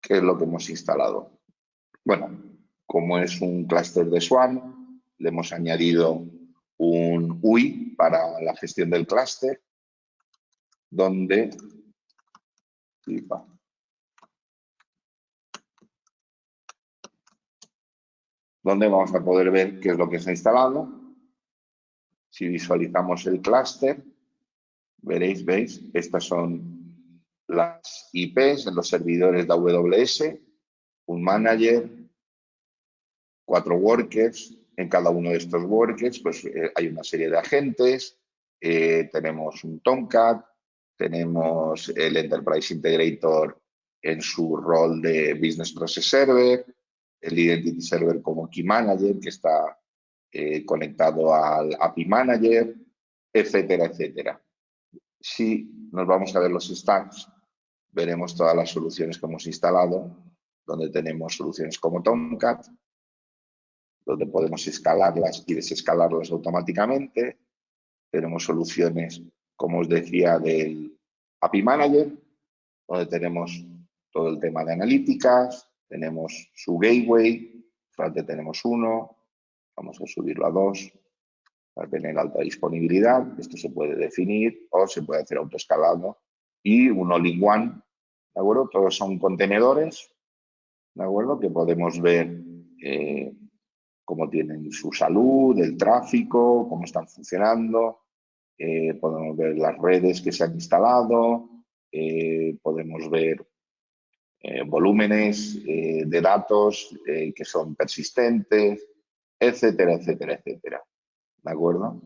qué es lo que hemos instalado. Bueno, como es un clúster de Swan, le hemos añadido un UI para la gestión del clúster, donde donde vamos a poder ver qué es lo que se ha instalado. Si visualizamos el clúster, veréis, veis, estas son las IPs en los servidores de AWS, un manager, cuatro workers, en cada uno de estos workers pues, eh, hay una serie de agentes, eh, tenemos un Tomcat, tenemos el Enterprise Integrator en su rol de Business Process Server, el Identity Server como Key Manager que está eh, conectado al API Manager, etcétera, etcétera. Si nos vamos a ver los stacks, veremos todas las soluciones que hemos instalado, donde tenemos soluciones como Tomcat, donde podemos escalarlas y desescalarlas automáticamente. Tenemos soluciones, como os decía, del API Manager, donde tenemos todo el tema de analíticas, tenemos su gateway, solamente tenemos uno, vamos a subirlo a dos para tener alta disponibilidad. Esto se puede definir o se puede hacer autoescalado y un all-in-one, ¿de acuerdo? Todos son contenedores, ¿de acuerdo? Que podemos ver eh, cómo tienen su salud, el tráfico, cómo están funcionando. Eh, podemos ver las redes que se han instalado, eh, podemos ver volúmenes de datos que son persistentes, etcétera, etcétera, etcétera. ¿De acuerdo?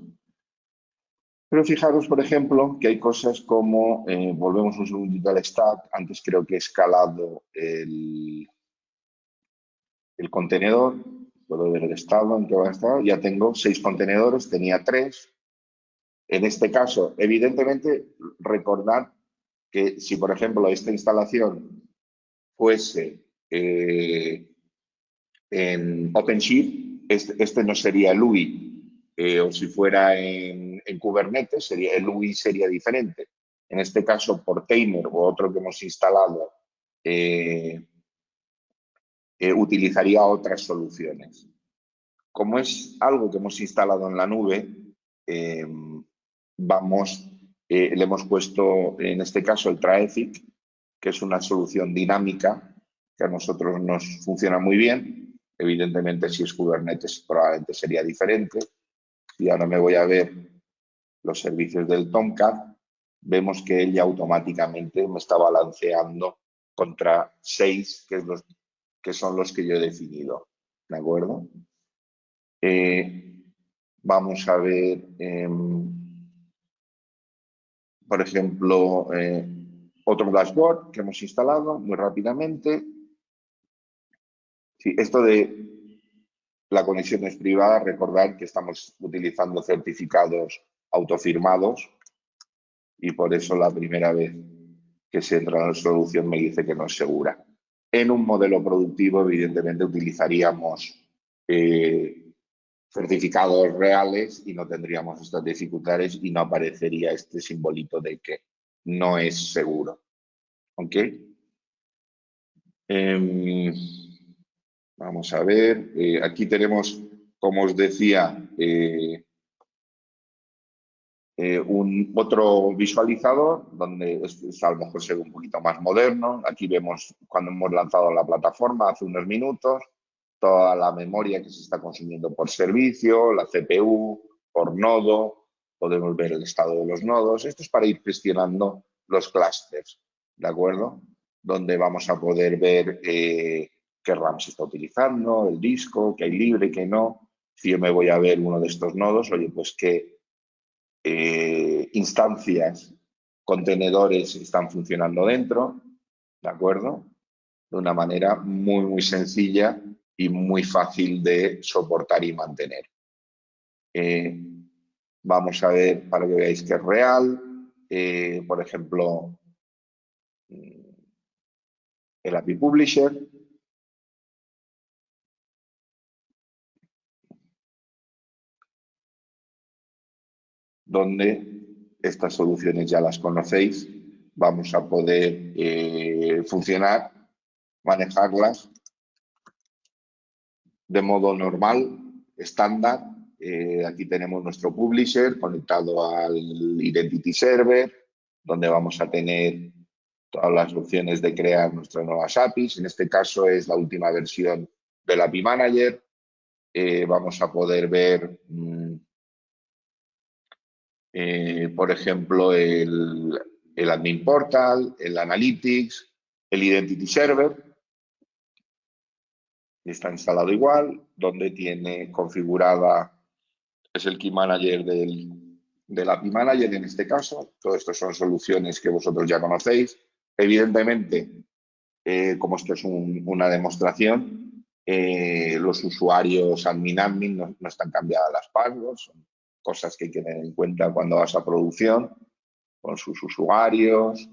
Pero fijaros, por ejemplo, que hay cosas como, volvemos un segundito al stack, antes creo que he escalado el, el contenedor, Puedo ver el estado en que va a estar. Ya tengo seis contenedores, tenía tres. En este caso, evidentemente, recordar que si, por ejemplo, esta instalación fuese eh, en OpenShift, este, este, no sería el UI, eh, o si fuera en, Kubernetes, sería, el UI sería diferente. En este caso, por Tamer o otro que hemos instalado, eh, utilizaría otras soluciones. Como es algo que hemos instalado en la nube, vamos, le hemos puesto en este caso el Traefic, que es una solución dinámica que a nosotros nos funciona muy bien. Evidentemente, si es Kubernetes, probablemente sería diferente. Y ahora me voy a ver los servicios del Tomcat, vemos que él ya automáticamente me está balanceando contra seis, que son los que yo he definido. ¿De acuerdo? Eh, vamos a ver, em, por ejemplo, eh, otro dashboard que hemos instalado muy rápidamente. Sí, esto de la conexión es privada, recordar que estamos utilizando certificados autofirmados y por eso la primera vez que se entra en la solución me dice que no es segura. En un modelo productivo, evidentemente, utilizaríamos eh, certificados reales y no tendríamos estas dificultades y no aparecería este simbolito de que no es seguro. ¿Ok? Em, vamos a ver, eh, aquí tenemos, como os decía, eh, eh, un otro visualizador donde es, a lo mejor se ve un poquito más moderno. Aquí vemos cuando hemos lanzado la plataforma hace unos minutos, toda la memoria que se está consumiendo por servicio, la CPU, por nodo, podemos ver el estado de los nodos. Esto es para ir gestionando los clusters, ¿de acuerdo? Donde vamos a poder ver qué RAM se está utilizando, el disco, qué hay libre, qué no. Si yo me voy a ver uno de estos nodos, oye, pues qué eh, instancias, contenedores están funcionando dentro, ¿de acuerdo? De una manera muy, muy sencilla y muy fácil de soportar y mantener. Eh, vamos a ver para que veáis que es real, eh, por ejemplo, mm, el API Publisher. Donde estas soluciones ya las conocéis, vamos a poder eh, funcionar, manejarlas de modo normal, estándar, eh, aquí tenemos nuestro publisher conectado al Identity Server, donde vamos a tener todas las opciones de crear nuestras nuevas APIs. En este caso es la última versión del API Manager. Eh, vamos a poder ver, mm, eh, por ejemplo, el, el Admin Portal, el Analytics, el Identity Server, está instalado igual, donde tiene configurada es el Key Manager del, del API Manager en este caso. Todo esto son soluciones que vosotros ya conocéis. Evidentemente, eh, como esto es una demostración, eh, los usuarios admin-admin no, están cambiadas las passwords, cosas que hay que tener en cuenta cuando vas a producción, con sus usuarios,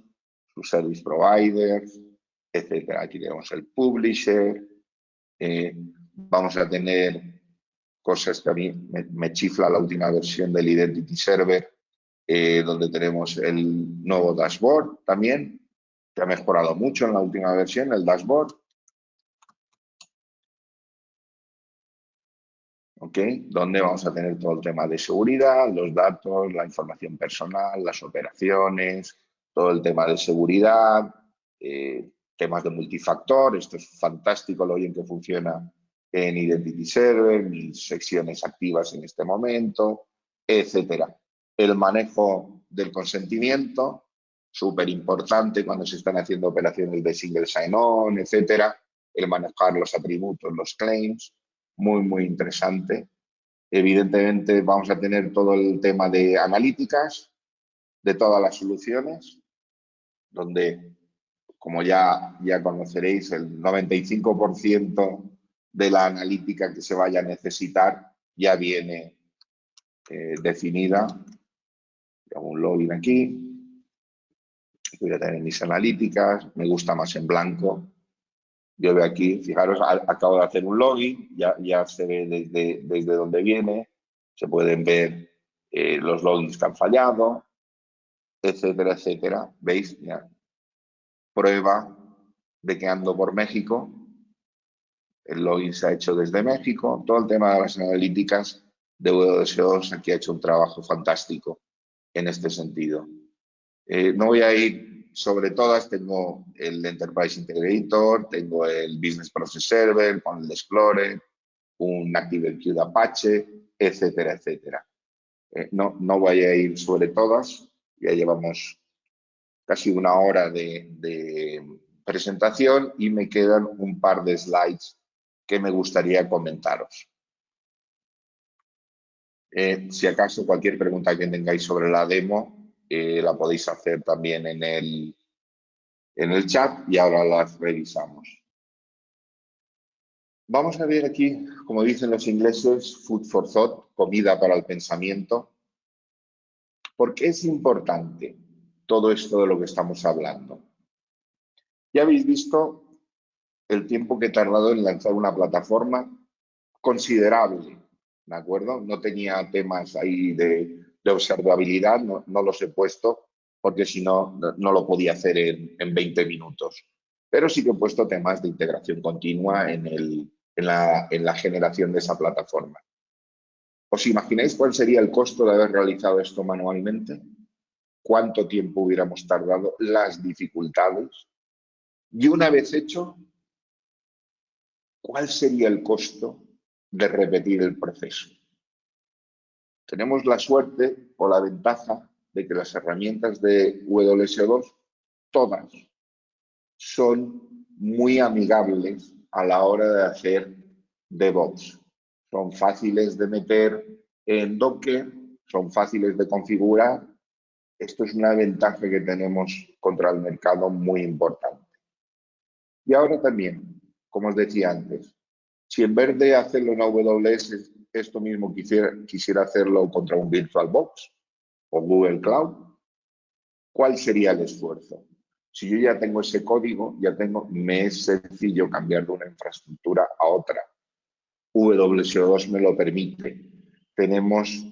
sus service providers, etcétera. Aquí tenemos el publisher, eh, vamos a tener cosas que a mí me, chifla la última versión del Identity Server, eh, donde tenemos el nuevo dashboard también, que ha mejorado mucho en la última versión, el dashboard. ¿Ok? Donde vamos a tener todo el tema de seguridad, los datos, la información personal, las operaciones, todo el tema de seguridad, eh, temas de multifactor. Esto es fantástico lo bien que funciona en Identity Server, mis secciones activas en este momento, etcétera. El manejo del consentimiento, súper importante cuando se están haciendo operaciones de single sign-on, etcétera. El manejar los atributos, los claims, muy, muy interesante. Evidentemente vamos a tener todo el tema de analíticas de todas las soluciones, donde, como ya, ya conoceréis, el 95% de la analítica que se vaya a necesitar ya viene eh, definida. Hago un login aquí. Voy a tener mis analíticas. Me gusta más en blanco. Yo veo aquí, fijaros, acabo de hacer un login, ya, ya se ve desde, desde donde viene, se pueden ver eh, los logins que han fallado, etcétera, etcétera. ¿Veis? Prueba de que ando por México. El login se ha hecho desde México. Todo el tema de las analíticas de W2 aquí ha hecho un trabajo fantástico en este sentido. Eh, no voy a ir sobre todas, tengo el Enterprise Integrator, tengo el Business Process Server con el Explorer, un ActiveMQ de Apache, etcétera, etcétera. Eh, no, no voy a ir sobre todas, ya llevamos casi una hora de, presentación y me quedan un par de slides que me gustaría comentaros. Eh, si acaso cualquier pregunta que tengáis sobre la demo, eh, la podéis hacer también en el, en el chat y ahora las revisamos. Vamos a ver aquí, como dicen los ingleses, food for thought, comida para el pensamiento. ¿Por qué es importante todo esto de lo que estamos hablando? Ya habéis visto el tiempo que he tardado en lanzar una plataforma considerable, ¿de acuerdo? No tenía temas ahí de, observabilidad, no, los he puesto porque si no, no lo podía hacer en, en 20 minutos. Pero sí que he puesto temas de integración continua en el, en la, generación de esa plataforma. ¿Os imagináis cuál sería el costo de haber realizado esto manualmente? ¿Cuánto tiempo hubiéramos tardado? Las dificultades. Y una vez hecho, ¿cuál sería el costo de repetir el proceso? Tenemos la suerte o la ventaja de que las herramientas de WSO2, todas, son muy amigables a la hora de hacer DevOps. Son fáciles de meter en Docker, son fáciles de configurar. Esto es una ventaja que tenemos contra el mercado muy importante. Y ahora también, como os decía antes, si en vez de hacerlo en AWS, esto mismo quisiera, quisiera hacerlo contra un VirtualBox o Google Cloud, ¿cuál sería el esfuerzo? Si yo ya tengo ese código, ya tengo, me es sencillo cambiar de una infraestructura a otra. WSO2 me lo permite. Tenemos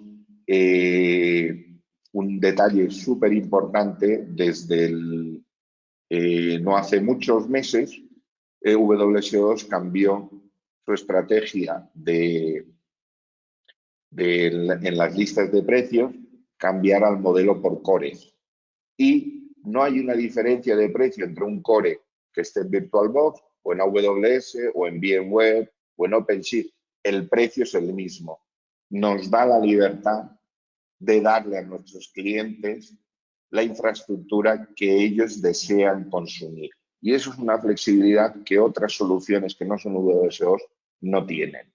eh, un detalle súper importante desde eh, no hace muchos meses, eh, WSO2 cambió su estrategia de, en las listas de precios, cambiar al modelo por cores. Y no hay una diferencia de precio entre un core que esté en VirtualBox o en AWS o en VMware o en OpenShift. El precio es el mismo. Nos da la libertad de darle a nuestros clientes la infraestructura que ellos desean consumir. Y eso es una flexibilidad que otras soluciones que no son WSOs no tienen.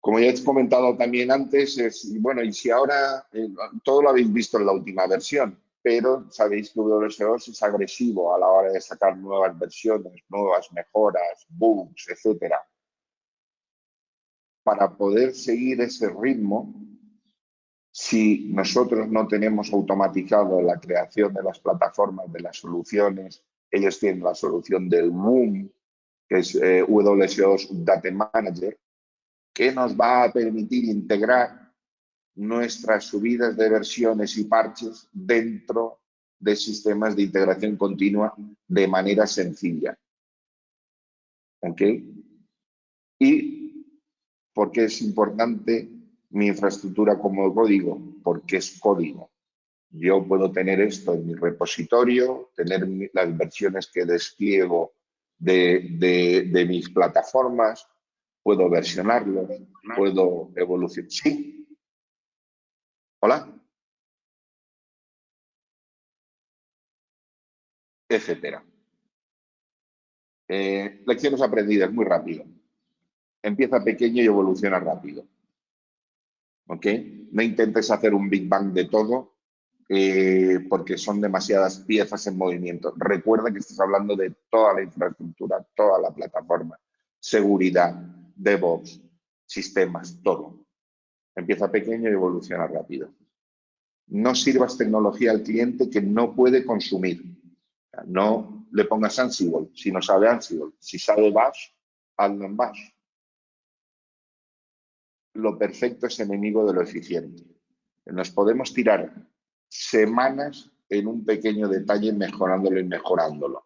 Como ya he comentado también antes, es, bueno, y si ahora eh, todo lo habéis visto en la última versión, pero sabéis que WSOS es agresivo a la hora de sacar nuevas versiones, nuevas mejoras, bugs, etc. Para poder seguir ese ritmo, si nosotros no tenemos automatizado la creación de las plataformas, de las soluciones, ellos tienen la solución del Boom, que es eh, WSOS Data Manager, que nos va a permitir integrar nuestras subidas de versiones y parches dentro de sistemas de integración continua de manera sencilla. ¿Ok? ¿Y por qué es importante mi infraestructura como código? Porque es código. Yo puedo tener esto en mi repositorio, tener las versiones que despliego de, de mis plataformas, puedo versionarlo, puedo evolucionar. Sí, Hola. Etcétera. Eh, lecciones aprendidas, muy rápido. Empieza pequeño y evoluciona rápido. ¿Ok? No intentes hacer un Big Bang de todo eh, porque son demasiadas piezas en movimiento. Recuerda que estás hablando de toda la infraestructura, toda la plataforma. seguridad, DevOps, sistemas, todo. Empieza pequeño y evoluciona rápido. No sirvas tecnología al cliente que no puede consumir. No le pongas Ansible si no sabe Ansible. Si sabe Bash, hazlo en Bash. Lo perfecto es enemigo de lo eficiente. Nos podemos tirar semanas en un pequeño detalle mejorándolo y mejorándolo.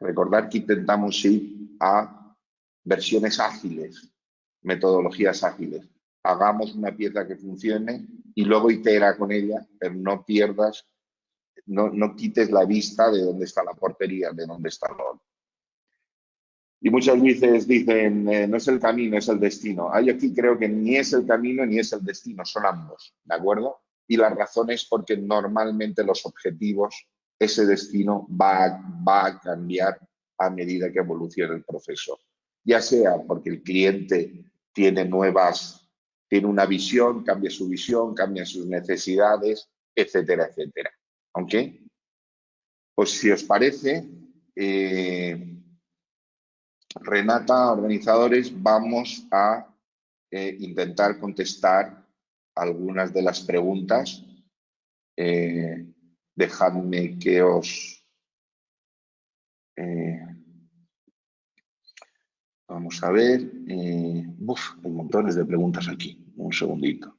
Recordar que intentamos ir a versiones ágiles, metodologías ágiles. Hagamos una pieza que funcione y luego itera con ella, pero no pierdas, no, no quites la vista de dónde está la portería, de dónde está el Y muchas veces dicen, eh, no es el camino, es el destino. Ah, aquí creo que ni es el camino ni es el destino, son ambos, ¿de acuerdo? Y la razón es porque normalmente los objetivos, ese destino va, va a cambiar a medida que evolucione el proceso. Ya sea porque el cliente tiene nuevas tiene una visión, cambia su visión, cambia sus necesidades, etcétera, etcétera. ¿Ok? Pues si os parece, eh, Renata, organizadores, vamos a eh, intentar contestar algunas de las preguntas. Eh, dejadme que os... vamos a ver. uf, hay montones de preguntas aquí un segundito.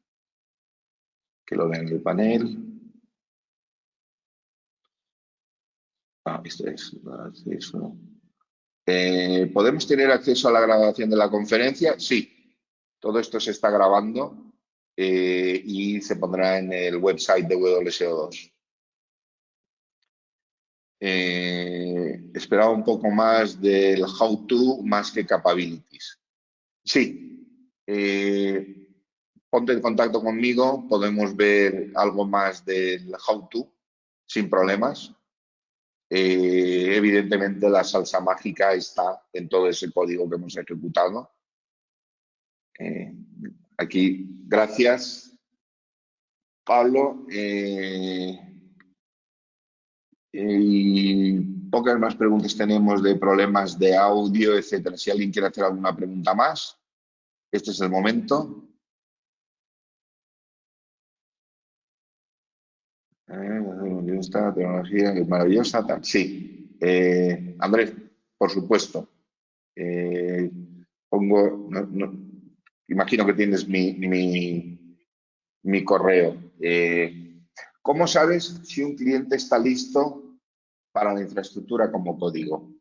Que lo vean en el panel. Ah, esto es. Eh, ¿Podemos tener acceso a la grabación de la conferencia? Sí. Todo esto se está grabando eh, y se pondrá en el website de WSO2. Eh, esperaba un poco más del how to más que capabilities. Sí, eh, ponte en contacto conmigo, podemos ver algo más del how to sin problemas. Evidentemente la salsa mágica está en todo ese código que hemos ejecutado. Aquí, gracias, Pablo. Eh, y pocas más preguntas tenemos de problemas de audio, etcétera. Si alguien quiere hacer alguna pregunta más, este es el momento. esta tecnología es maravillosa. Sí, eh, Andrés, por supuesto. Eh, pongo, imagino que tienes mi, mi, correo. Eh, ¿Cómo sabes si un cliente está listo para la infraestructura como código?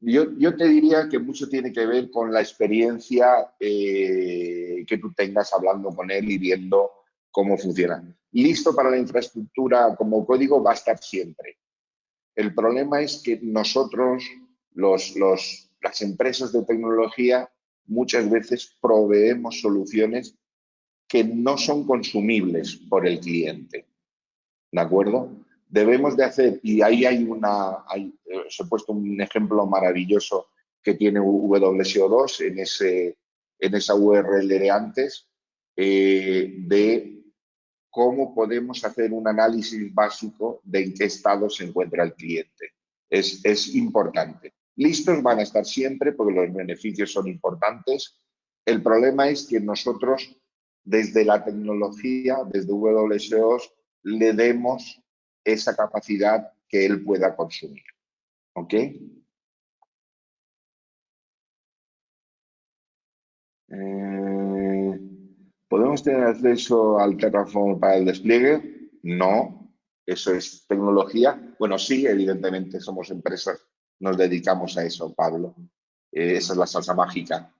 Yo, yo, te diría que mucho tiene que ver con la experiencia que tú tengas hablando con él y viendo cómo funciona. Listo para la infraestructura como código va a estar siempre. El problema es que nosotros, los, las empresas de tecnología, muchas veces proveemos soluciones que no son consumibles por el cliente. ¿De acuerdo? Debemos de hacer, y ahí hay una, hay, os he puesto un ejemplo maravilloso que tiene WSO2 en, ese, en esa URL de antes, eh, de cómo podemos hacer un análisis básico de en qué estado se encuentra el cliente. Es, es importante. Listos van a estar siempre porque los beneficios son importantes. El problema es que nosotros, desde la tecnología, desde WSO, le demos esa capacidad que él pueda consumir. ¿Ok? Eh, ¿Podemos tener acceso al Terraform para el despliegue? No, eso es tecnología. Bueno, sí, evidentemente somos empresas, nos dedicamos a eso, Pablo. Eh, esa es la salsa mágica.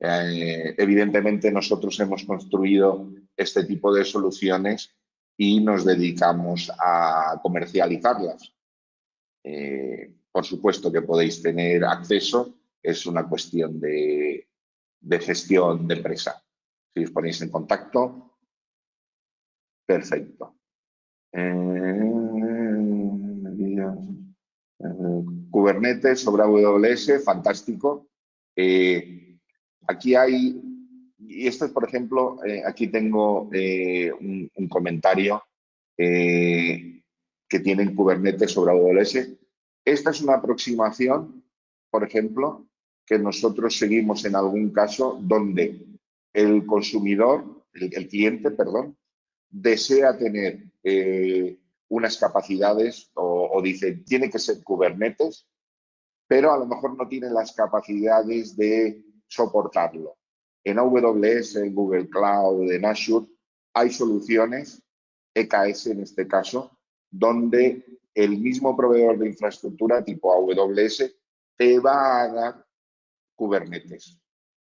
Eh, evidentemente nosotros hemos construido este tipo de soluciones y nos dedicamos a comercializarlas. Eh, por supuesto que podéis tener acceso, es una cuestión de gestión de empresa. Si os ponéis en contacto, perfecto. Kubernetes sobre AWS, fantástico. Eh, aquí hay, y esto es, por ejemplo, eh, aquí tengo un, un, comentario que tiene Kubernetes sobre AWS. Esta es una aproximación por ejemplo, que nosotros seguimos en algún caso donde el consumidor, el, cliente, perdón, desea tener eh, unas capacidades o, o, tiene que ser Kubernetes, pero a lo mejor no tiene las capacidades de soportarlo. En AWS, en Google Cloud, en Azure, hay soluciones, EKS en este caso, donde el mismo proveedor de infraestructura tipo AWS te va a dar Kubernetes.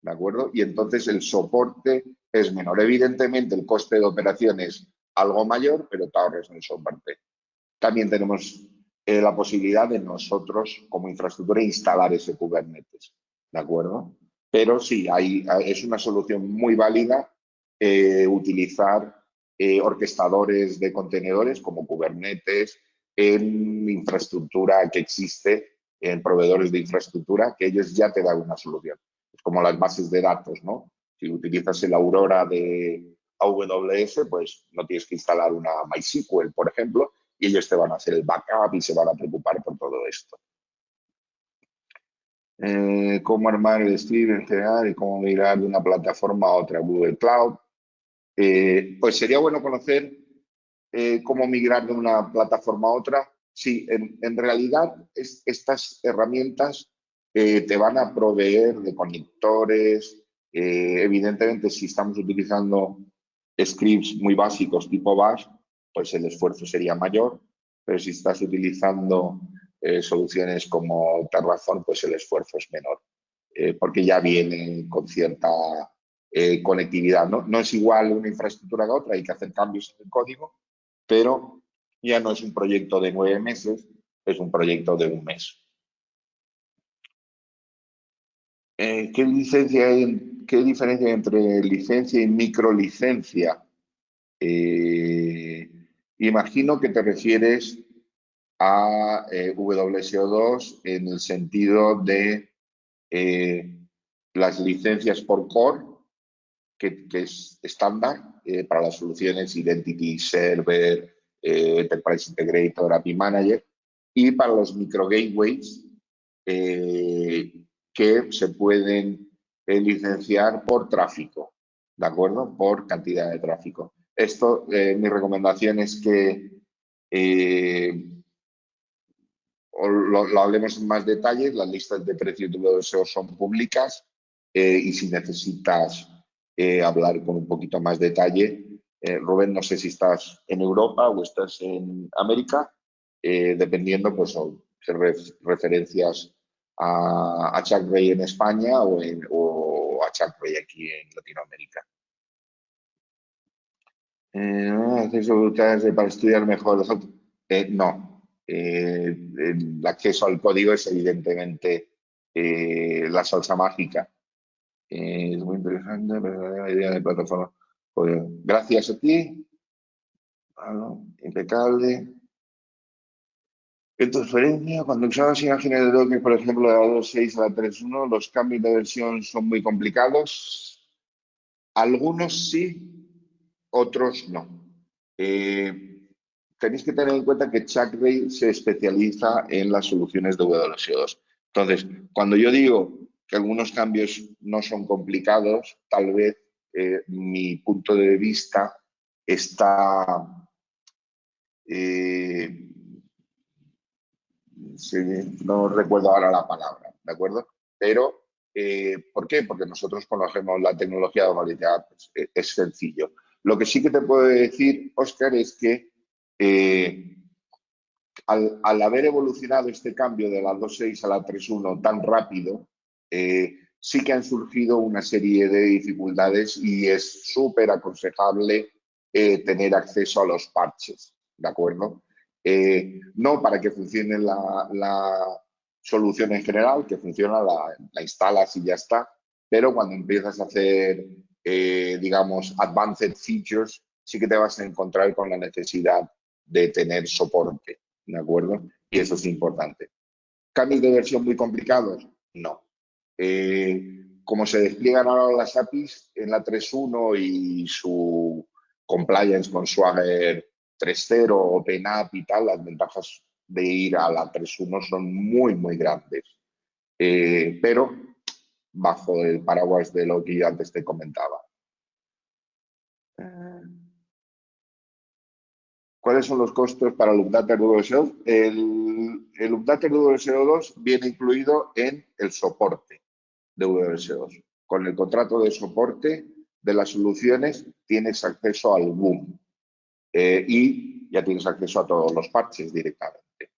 ¿De acuerdo? Y entonces el soporte es menor. Evidentemente el coste de operación es algo mayor, pero te ahorras en el soporte. También tenemos eh, la posibilidad de nosotros como infraestructura instalar ese Kubernetes. ¿De acuerdo? Pero sí, hay, es una solución muy válida eh, utilizar eh, orquestadores de contenedores como Kubernetes en infraestructura que existe en proveedores de infraestructura que ellos ya te dan una solución. Es como las bases de datos, ¿no? Si utilizas el Aurora de AWS, pues no tienes que instalar una MySQL, por ejemplo, y ellos te van a hacer el backup y se van a preocupar por todo esto. Eh, cómo armar el stream en general y cómo migrar de una plataforma a otra, Google Cloud. Eh, pues sería bueno conocer eh, cómo migrar de una plataforma a otra Sí, en, realidad estas herramientas te van a proveer de conectores. Evidentemente, si estamos utilizando scripts muy básicos tipo bash, pues el esfuerzo sería mayor. Pero si estás utilizando eh, soluciones como Terraform, pues el esfuerzo es menor. porque ya viene con cierta conectividad. ¿no? no es igual una infraestructura que otra, hay que hacer cambios en el código, pero ya no es un proyecto de nueve meses, es un proyecto de un mes. Eh, ¿qué, licencia ¿Qué diferencia hay entre licencia y microlicencia? Eh, imagino que te refieres a eh, WSO2 en el sentido de las licencias por core, que, que es estándar para las soluciones Identity Server, eh, Enterprise Integrator, API Manager, y para los micro gateways eh, que se pueden eh, licenciar por tráfico, ¿de acuerdo? Por cantidad de tráfico. Esto, mi recomendación es que lo, hablemos en más detalles, las listas de precios de WSO son públicas y si necesitas hablar con un poquito más detalle, eh, Rubén, no sé si estás en Europa o estás en América, eh, dependiendo, pues, son referencias a, a, Chuck Ray en España o, a Chuck Aquí en Latinoamérica. Eh, para estudiar mejor. Eh, no. el acceso al código es evidentemente la salsa mágica. es muy interesante, pero la idea de plataforma. Pues gracias a ti. impecable. En transferencia, cuando usamos imágenes de Docker, por ejemplo, de la 2.6 a la 3.1, los cambios de versión son muy complicados. Algunos sí, otros no. Eh, tenéis que tener en cuenta que Chuck Ray se especializa en las soluciones de WSO2. Entonces, cuando yo digo que algunos cambios no son complicados, tal vez eh, mi punto de vista está eh, no recuerdo ahora la palabra, ¿de acuerdo? Pero, eh, ¿por qué? Porque nosotros conocemos la tecnología de variedad, pues, es sencillo. Lo que sí que te puedo decir, Oscar, es que al, al, haber evolucionado este cambio de la 2.6 a la 3.1 tan rápido, sí que han surgido una serie de dificultades y es súper aconsejable eh, tener acceso a los parches, ¿de acuerdo? Eh, no para que funcione la, solución en general, que funciona, la, instalas y ya está, pero cuando empiezas a hacer, eh, digamos, advanced features, sí que te vas a encontrar con la necesidad de tener soporte, ¿de acuerdo? Y eso es importante. ¿Cambios de versión muy complicados? No. Eh, como se despliegan ahora las APIs en la 3.1 y su compliance con Swagger 3.0, OpenApp y tal, las ventajas de ir a la 3.1 son muy, muy grandes. eh, pero bajo el paraguas de lo que yo antes te comentaba. ¿Cuáles son los costos para el Update WSO2? El, el Update WSO2 viene incluido en el soporte de WSO2. Con el contrato de soporte de las soluciones tienes acceso al boom eh, y ya tienes acceso a todos los parches directamente.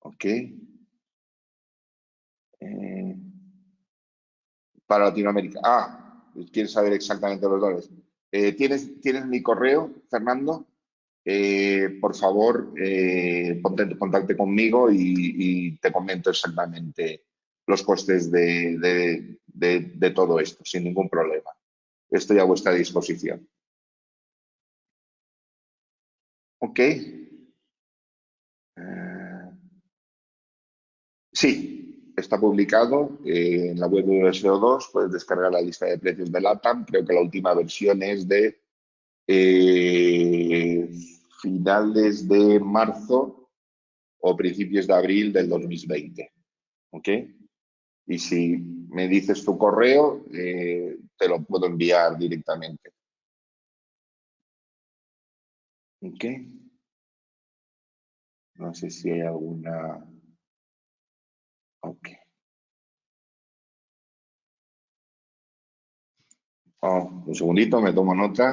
¿Ok? Eh, para Latinoamérica. Ah, quieres saber exactamente los dólares. Eh, ¿tienes, ¿Tienes mi correo, Fernando? Por favor, eh, ponte en contacto conmigo y, te comento exactamente los costes de, todo esto, sin ningún problema. Estoy a vuestra disposición. Ok. Eh, sí, está publicado en la web de SEO2. Puedes descargar la lista de precios de LATAM. Creo que la última versión es de eh, finales de marzo o principios de abril del 2020. ¿Ok? Y si me dices tu correo, eh, te lo puedo enviar directamente. ¿Ok? No sé si hay alguna... Ok. Oh, un segundito, me tomo nota.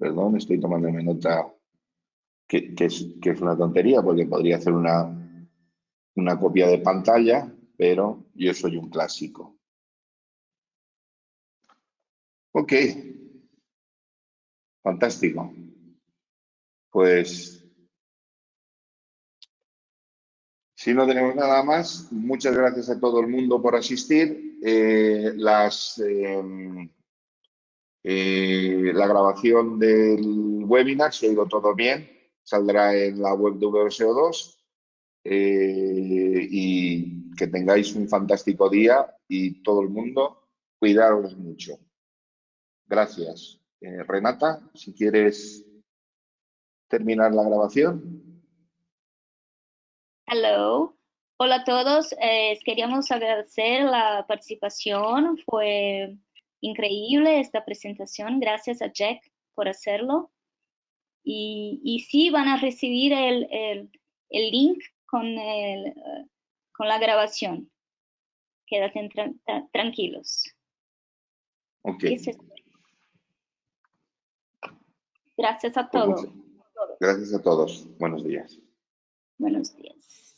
Perdón, estoy tomando nota que, es, que es una tontería porque podría hacer una, una copia de pantalla, pero yo soy un clásico. Ok. Fantástico. Pues, si no tenemos nada más, muchas gracias a todo el mundo por asistir. Eh, las... Em, eh, la grabación del webinar, si ha ido todo bien, saldrá en la web de WSO2 eh, y que tengáis un fantástico día y todo el mundo, cuidaros mucho. Gracias. Eh, Renata, si quieres terminar la grabación. Hello. Hola a todos. queríamos agradecer la participación. Fue increíble esta presentación. Gracias a Jack por hacerlo. Y, y sí, van a recibir el, el, el link con, el, con la grabación. Quédate tranquilos. Ok. Gracias a pues todos. Gracias a todos. Buenos días. Buenos días.